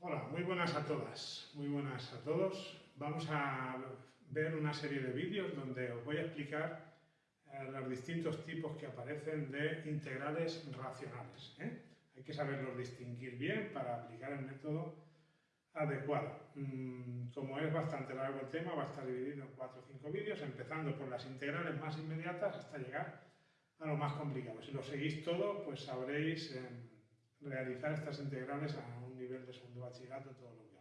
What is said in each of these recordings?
Hola, muy buenas a todas, muy buenas a todos. Vamos a ver una serie de vídeos donde os voy a explicar eh, los distintos tipos que aparecen de integrales racionales. ¿eh? Hay que saberlos distinguir bien para aplicar el método adecuado. Mm, como es bastante largo el tema, va a estar dividido en 4 o 5 vídeos, empezando por las integrales más inmediatas hasta llegar a lo más complicado. Si lo seguís todo, pues sabréis eh, realizar estas integrales a nivel de segundo bachillerato todo lo que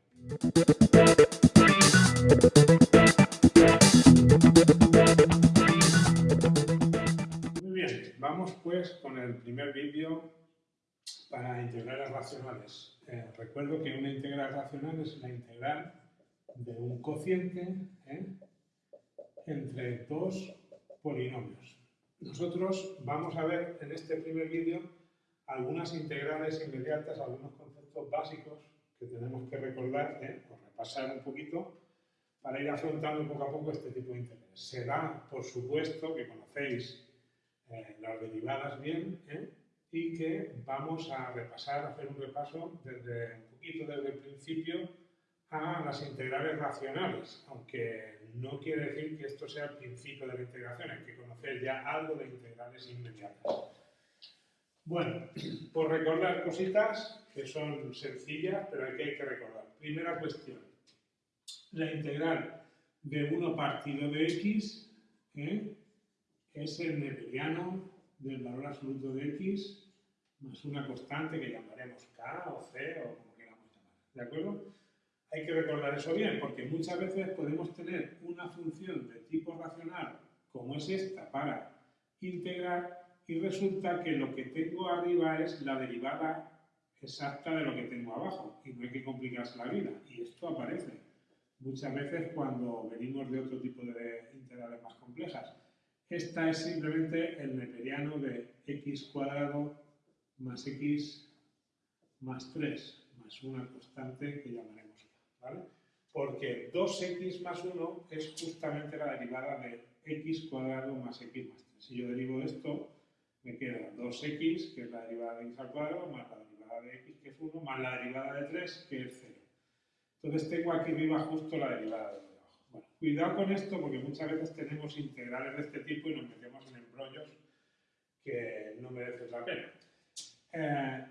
Muy bien, vamos pues con el primer vídeo para integrales racionales. Eh, recuerdo que una integral racional es la integral de un cociente ¿eh? entre dos polinomios. Nosotros vamos a ver en este primer vídeo algunas integrales inmediatas, algunos conceptos básicos que tenemos que recordar ¿eh? o repasar un poquito para ir afrontando poco a poco este tipo de integrales. Se da, por supuesto, que conocéis eh, las derivadas bien ¿eh? y que vamos a repasar, a hacer un repaso desde un poquito desde el principio a las integrales racionales, aunque no quiere decir que esto sea el principio de la integración, hay que conocer ya algo de integrales inmediatas. Bueno, por recordar cositas que son sencillas, pero que hay que recordar. Primera cuestión. La integral de 1 partido de x ¿eh? es el neperiano del valor absoluto de x más una constante que llamaremos k o c o como queramos llamar. ¿De acuerdo? Hay que recordar eso bien, porque muchas veces podemos tener una función de tipo racional como es esta para integrar y resulta que lo que tengo arriba es la derivada exacta de lo que tengo abajo y no hay que complicarse la vida. Y esto aparece muchas veces cuando venimos de otro tipo de integrales más complejas. Esta es simplemente el neperiano de x cuadrado más x más 3 más una constante que llamaremos ¿vale? Porque 2x más 1 es justamente la derivada de x cuadrado más x más 3. Si yo derivo esto, me queda 2x, que es la derivada de x al cuadrado, más la derivada de x, que es 1, más la derivada de 3, que es 0. Entonces tengo aquí arriba justo la derivada de. Bueno, cuidado con esto porque muchas veces tenemos integrales de este tipo y nos metemos en embrollos que no merecen la pena. Eh,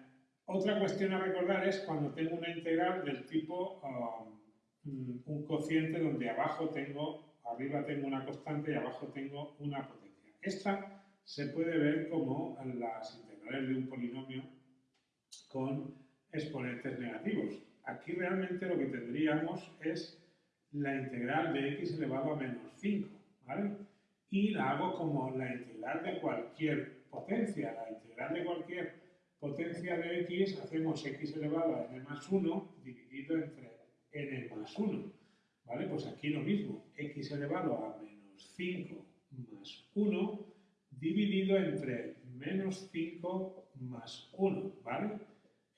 otra cuestión a recordar es cuando tengo una integral del tipo um, un cociente donde abajo tengo, arriba tengo una constante y abajo tengo una potencia. Esta se puede ver como las integrales de un polinomio con exponentes negativos. Aquí realmente lo que tendríamos es la integral de x elevado a menos 5, ¿vale? Y la hago como la integral de cualquier potencia. La integral de cualquier potencia de x hacemos x elevado a n más 1 dividido entre n más 1. ¿Vale? Pues aquí lo mismo, x elevado a menos 5 más 1 dividido entre menos 5 más 1, ¿vale?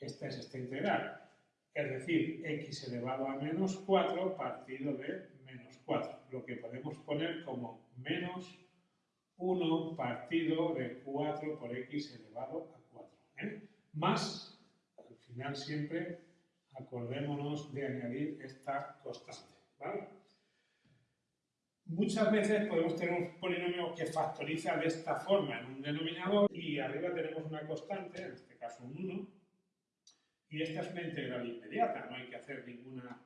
Esta es esta integral. Es decir, x elevado a menos 4 partido de menos 4. Lo que podemos poner como menos 1 partido de 4 por x elevado a 4. ¿eh? Más, al final siempre, acordémonos de añadir esta constante. Muchas veces podemos tener un polinomio que factoriza de esta forma en un denominador y arriba tenemos una constante, en este caso un 1, y esta es una integral inmediata, no hay que hacer ninguna,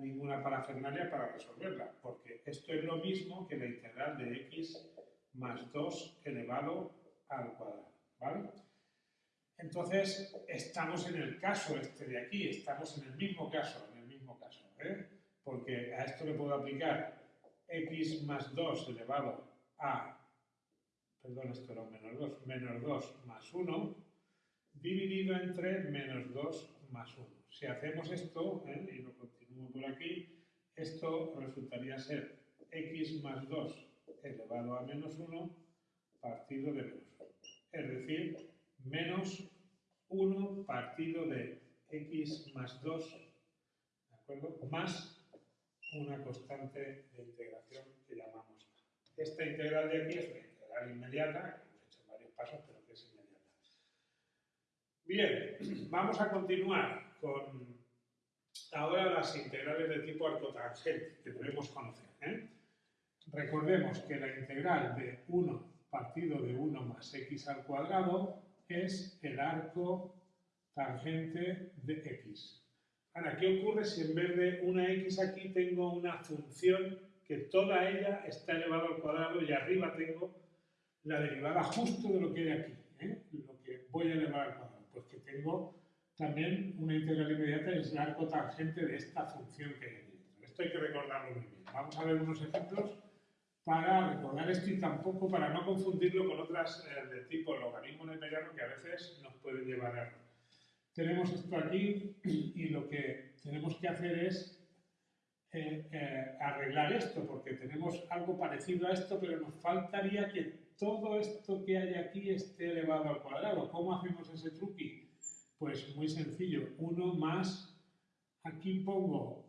ninguna parafernalia para resolverla, porque esto es lo mismo que la integral de x más 2 elevado al cuadrado, ¿vale? Entonces, estamos en el caso este de aquí, estamos en el mismo caso, en el mismo caso, ¿eh? porque a esto le puedo aplicar x más 2 elevado a, perdón, esto era un menos 2, menos 2 más 1, dividido entre menos 2 más 1. Si hacemos esto, ¿eh? y lo continúo por aquí, esto resultaría ser x más 2 elevado a menos 1 partido de menos 1. Es decir, menos 1 partido de x más 2, ¿de acuerdo? Más una constante de integración que llamamos A. Esta integral de aquí es una integral inmediata, que hemos hecho varios pasos, pero que es inmediata. Bien, vamos a continuar con ahora las integrales de tipo arcotangente, que debemos conocer. ¿eh? Recordemos que la integral de 1 partido de 1 más x al cuadrado es el arco tangente de x. Ahora, ¿qué ocurre si en vez de una x aquí tengo una función que toda ella está elevada al cuadrado y arriba tengo la derivada justo de lo que hay aquí, ¿eh? lo que voy a elevar al cuadrado? Pues que tengo también una integral inmediata es el arco tangente de esta función que hay aquí. Esto hay que recordarlo muy bien. Vamos a ver unos ejemplos para recordar esto y tampoco para no confundirlo con otras eh, de tipo logaritmo neperiano que a veces nos pueden llevar a. Tenemos esto aquí y lo que tenemos que hacer es eh, eh, arreglar esto, porque tenemos algo parecido a esto, pero nos faltaría que todo esto que hay aquí esté elevado al cuadrado. ¿Cómo hacemos ese truqui? Pues muy sencillo, 1 más, aquí pongo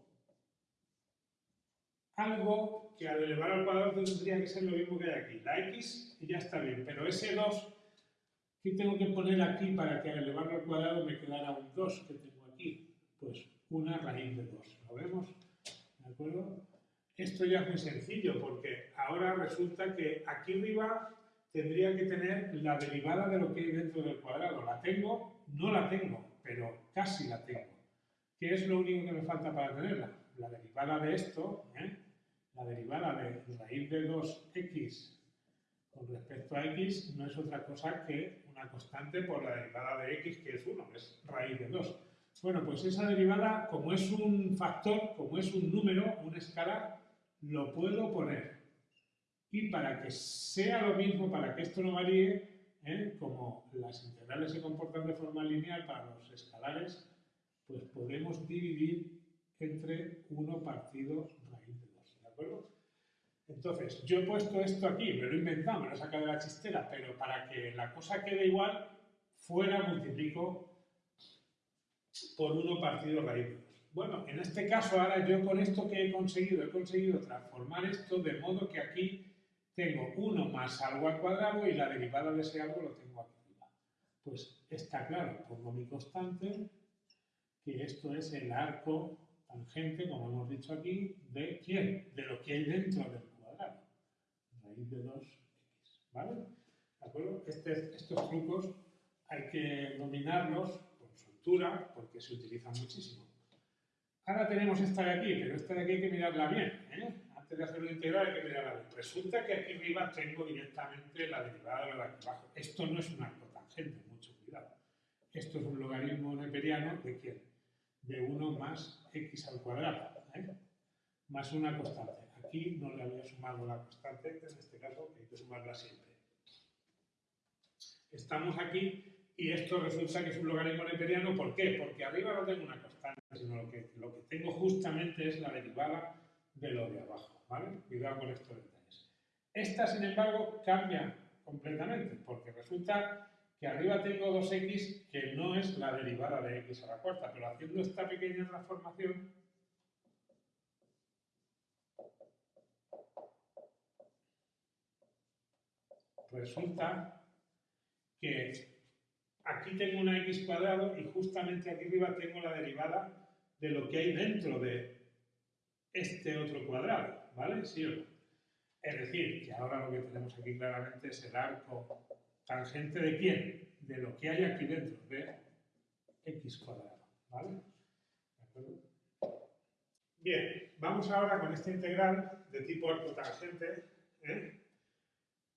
algo que al elevar al cuadrado tendría que ser lo mismo que hay aquí. La x y ya está bien, pero ese 2, ¿qué tengo que poner aquí para que al elevarlo al cuadrado me quedara un 2 que tengo aquí? Pues una raíz de 2. ¿Lo vemos? ¿De acuerdo? Esto ya es muy sencillo porque ahora resulta que aquí arriba tendría que tener la derivada de lo que hay dentro del cuadrado. ¿La tengo? No la tengo, pero casi la tengo. ¿Qué es lo único que me falta para tenerla? La derivada de esto, ¿eh? la derivada de raíz de 2x con respecto a x no es otra cosa que una constante por la derivada de x, que es 1, que es raíz de 2. Bueno, pues esa derivada, como es un factor, como es un número, un escalar, lo puedo poner. Y para que sea lo mismo, para que esto no varíe, ¿eh? como las integrales se comportan de forma lineal para los escalares, pues podemos dividir entre 1 partido entonces, yo he puesto esto aquí, me lo he inventado, me lo he sacado de la chistera, pero para que la cosa quede igual, fuera multiplico por 1 partido raíz de 2. Bueno, en este caso ahora yo con esto que he conseguido, he conseguido transformar esto de modo que aquí tengo 1 más algo al cuadrado y la derivada de ese algo lo tengo aquí arriba. Pues está claro, pongo mi constante, que esto es el arco tangente, como hemos dicho aquí, ¿de quién? De lo que hay dentro del. De 2x, ¿vale? ¿De acuerdo? Este, estos trucos hay que dominarlos con soltura porque se utilizan muchísimo. Ahora tenemos esta de aquí, pero esta de aquí hay que mirarla bien. ¿eh? Antes de hacer una integral hay que mirarla bien. Resulta que aquí arriba tengo directamente la derivada de lo de aquí abajo. Esto no es un arco tangente, mucho cuidado. Esto es un logaritmo neperiano de quién? De 1 más x al cuadrado, ¿eh? más una constante. Aquí no le había sumado la constante, en este caso hay que sumarla siempre. Estamos aquí y esto resulta que es un logaritmo neperiano. ¿Por qué? Porque arriba no tengo una constante, sino lo que, lo que tengo justamente es la derivada de lo de abajo. ¿vale? Cuidado con estos detalles. Esta, sin embargo, cambia completamente, porque resulta que arriba tengo 2x que no es la derivada de x a la cuarta, pero haciendo esta pequeña transformación, resulta que aquí tengo una x cuadrado y justamente aquí arriba tengo la derivada de lo que hay dentro de este otro cuadrado, ¿vale? ¿Sí o no? Es decir, que ahora lo que tenemos aquí claramente es el arco ¿Tangente de quién? De lo que hay aquí dentro, de x cuadrado. ¿Vale? Bien, vamos ahora con esta integral de tipo arcotangente, ¿eh?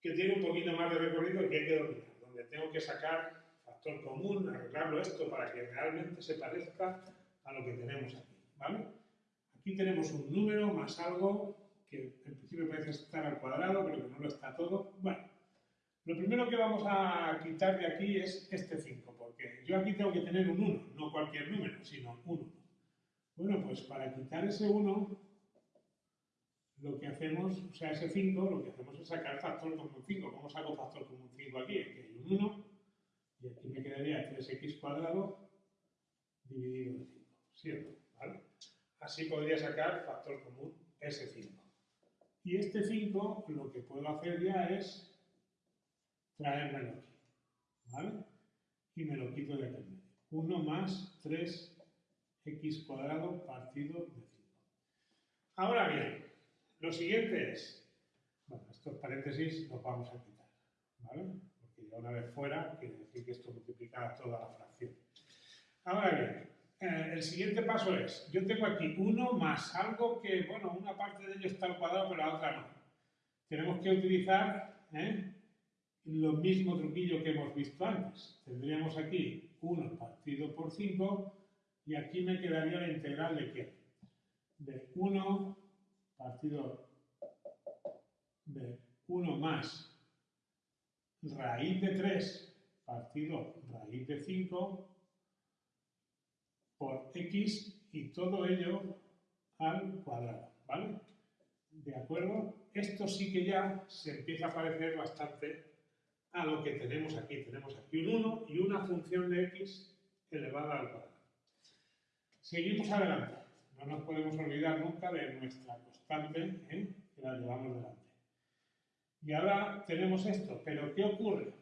Que tiene un poquito más de recorrido y que hay que dominar, donde tengo que sacar factor común, arreglarlo esto para que realmente se parezca a lo que tenemos aquí. ¿vale? Aquí tenemos un número más algo que en principio parece estar al cuadrado, pero que no lo está todo. Bueno, lo primero que vamos a quitar de aquí es este 5, porque yo aquí tengo que tener un 1, no cualquier número, sino un 1. Bueno, pues para quitar ese 1, lo que hacemos, o sea, ese 5, lo que hacemos es sacar factor común 5. ¿Cómo saco factor común 5 aquí? Aquí hay un 1, y aquí me quedaría 3x cuadrado dividido en 5, ¿cierto? ¿Vale? Así podría sacar factor común ese 5. Y este 5, lo que puedo hacer ya es traérmelo ¿vale? Y me lo quito de aquí 1 más 3x x cuadrado partido de 5. Ahora bien, lo siguiente es, bueno, estos paréntesis los vamos a quitar, ¿vale? Porque ya una vez fuera quiere decir que esto multiplica toda la fracción. Ahora bien, eh, el siguiente paso es, yo tengo aquí 1 más algo que, bueno, una parte de ello está al cuadrado, pero la otra no. Tenemos que utilizar ¿eh? lo mismo truquillo que hemos visto antes. Tendríamos aquí 1 partido por 5 y aquí me quedaría la integral de qué? De 1 partido de 1 más raíz de 3 partido raíz de 5 por x y todo ello al cuadrado, ¿vale? ¿De acuerdo? Esto sí que ya se empieza a parecer bastante a lo que tenemos aquí. Tenemos aquí un 1 y una función de x elevada al cuadrado. Seguimos adelante. No nos podemos olvidar nunca de nuestra constante, que la llevamos delante. Y ahora tenemos esto, pero ¿qué ocurre?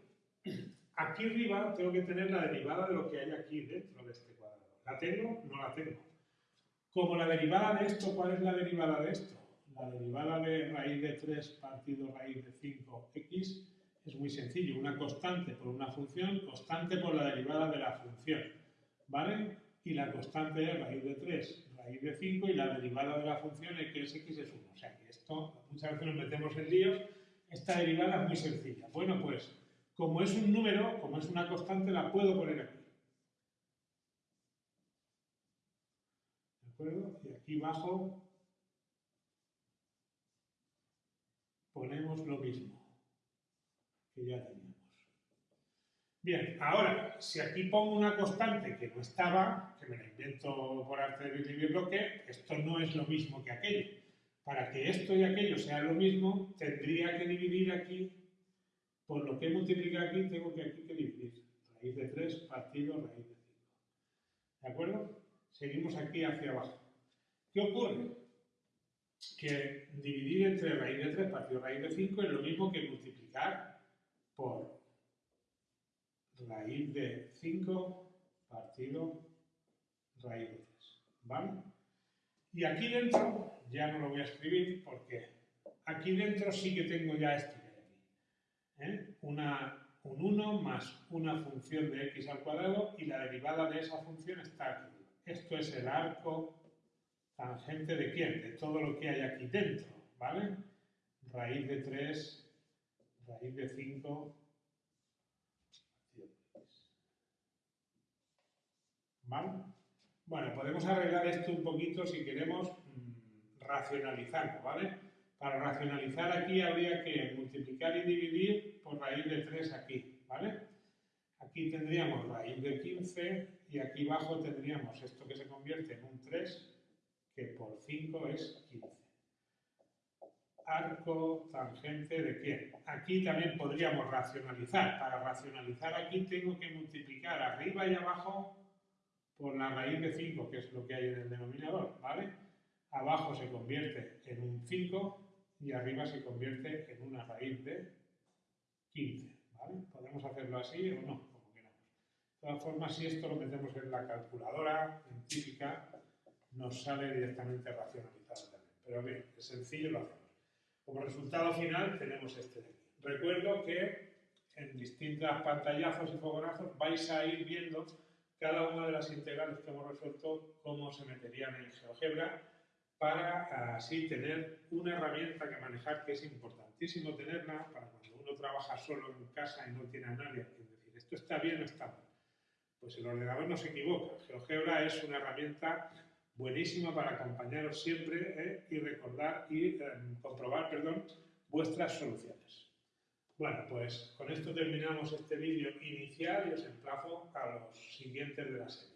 Aquí arriba tengo que tener la derivada de lo que hay aquí dentro de este cuadrado. ¿La tengo? No la tengo. Como la derivada de esto, ¿cuál es la derivada de esto? La derivada de raíz de 3 partido raíz de 5x es muy sencillo. Una constante por una función, constante por la derivada de la función. ¿Vale? Y la constante es raíz de 3, raíz de 5 y la derivada de la función que es x es 1. O sea que esto, muchas veces nos metemos en líos. Esta derivada es muy sencilla. Bueno, pues, como es un número, como es una constante, la puedo poner aquí. ¿De acuerdo? Y aquí abajo ponemos lo mismo que ya teníamos. Bien, ahora, si aquí pongo una constante que no estaba, que me la invento por arte de dividir bloque, esto no es lo mismo que aquello. Para que esto y aquello sean lo mismo, tendría que dividir aquí, por lo que he multiplicado aquí, tengo que aquí que dividir. Raíz de 3 partido raíz de 5. ¿De acuerdo? Seguimos aquí hacia abajo. ¿Qué ocurre? Que dividir entre raíz de 3 partido raíz de 5 es lo mismo que multiplicar por raíz de 5 partido raíz de 3. ¿Vale? Y aquí dentro, ya no lo voy a escribir porque aquí dentro sí que tengo ya esto de aquí. ¿eh? Una, un 1 más una función de x al cuadrado y la derivada de esa función está aquí. Esto es el arco tangente de quién? De todo lo que hay aquí dentro, ¿vale? Raíz de 3, raíz de 5, Bueno, podemos arreglar esto un poquito si queremos mm, racionalizarlo, ¿vale? Para racionalizar aquí habría que multiplicar y dividir por raíz de 3 aquí, ¿vale? Aquí tendríamos raíz de 15 y aquí abajo tendríamos esto que se convierte en un 3, que por 5 es 15. Arco tangente de quién? Aquí también podríamos racionalizar. Para racionalizar aquí tengo que multiplicar arriba y abajo por la raíz de 5, que es lo que hay en el denominador, ¿vale? Abajo se convierte en un 5 y arriba se convierte en una raíz de 15, ¿vale? Podemos hacerlo así o no, como queramos. De todas formas, si esto lo metemos en la calculadora científica, nos sale directamente racionalizado también. Pero bien, es sencillo, lo hacemos. Como resultado final tenemos este de aquí. Recuerdo que en distintas pantallazos y fogonazos vais a ir viendo cada una de las integrales que hemos resuelto, cómo se meterían en GeoGebra, para así tener una herramienta que manejar que es importantísimo tenerla para cuando uno trabaja solo en casa y no tiene a nadie que decir esto está bien o está mal. Pues el ordenador no se equivoca. GeoGebra es una herramienta buenísima para acompañaros siempre eh, y recordar y eh, comprobar perdón, vuestras soluciones. Bueno, pues con esto terminamos este vídeo inicial y os emplazo a los siguientes de la serie.